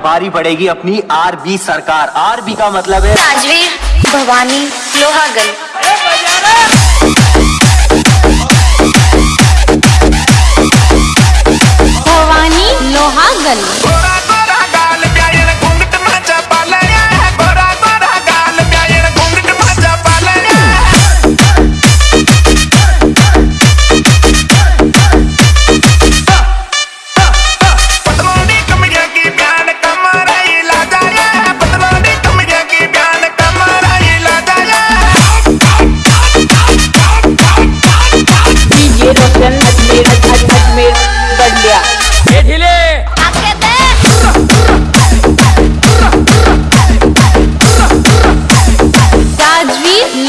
बारी पड़ेगी अपनी आरबी सरकार। आरबी का मतलब है राजवीर भवानी लोहागल। भवानी लोहागल।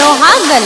लोहागन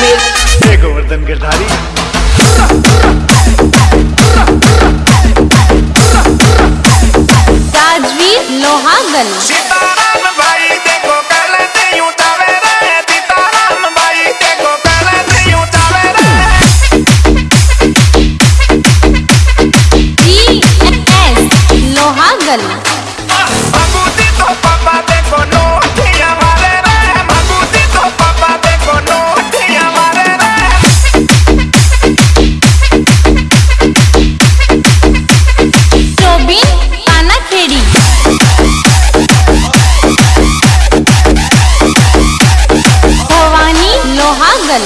मेरे गोवर्धन गिरधारी। राजवीर लोहागल।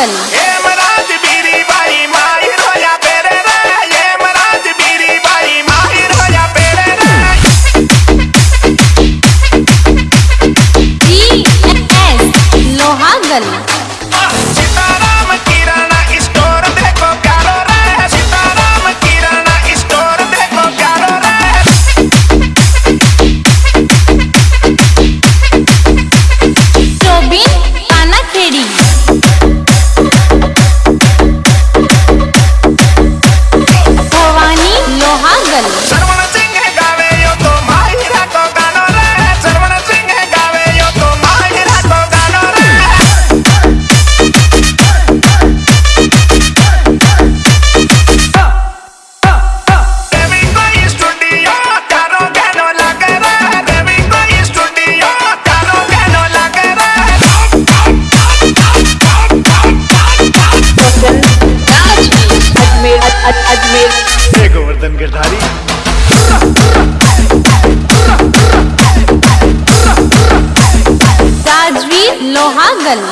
这里。गिरधारी। राजवीर लोहागल।